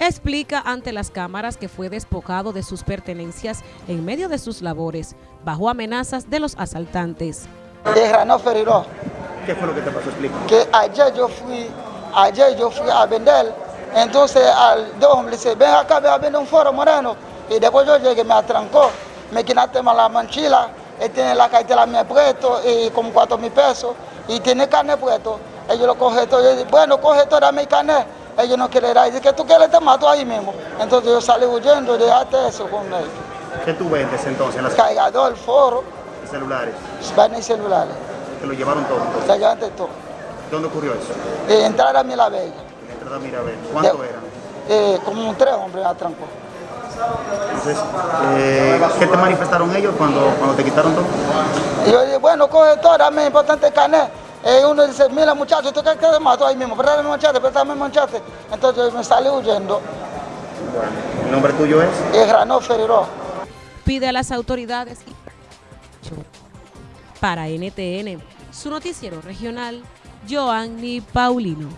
explica ante las cámaras que fue despojado de sus pertenencias en medio de sus labores, bajo amenazas de los asaltantes. ¿Qué fue lo que te pasó? Explica. Que ayer yo fui, ayer yo fui a vender, entonces al de hombre dice, ven acá, ven a vender un foro moreno, y después yo llegué, me atrancó, me quitaste la manchila, él tiene la cartera me puesto y como cuatro mil pesos, y tiene carne puesto, ellos lo cogen todo, yo digo, bueno, coge toda mi carne, ellos no quieren ir, dice que tú quieres te mato ahí mismo, entonces yo salí huyendo y dejaste eso con ellos. ¿Qué tú vendes entonces? Las... Cargador, foro. ¿Celulares? Van y celulares. ¿Te lo llevaron todo? Llevaron todo. ¿Dónde ocurrió eso? En entrada a Mirabella. En entrada a Mirabella. ¿Cuánto eran? Eh, como un tres hombres atrancó. Entonces, eh, ¿qué te manifestaron ellos cuando, cuando te quitaron todo? yo dije, bueno, coge todo, dame importante el Y uno dice, mira muchacho, tú qué te mato ahí mismo, pero me manchaste, pero me manchaste. Entonces me salí huyendo. Bueno, ¿el nombre tuyo es? Es Ranó Feriró. Pide a las autoridades para NTN, su noticiero regional, Joanny Paulino.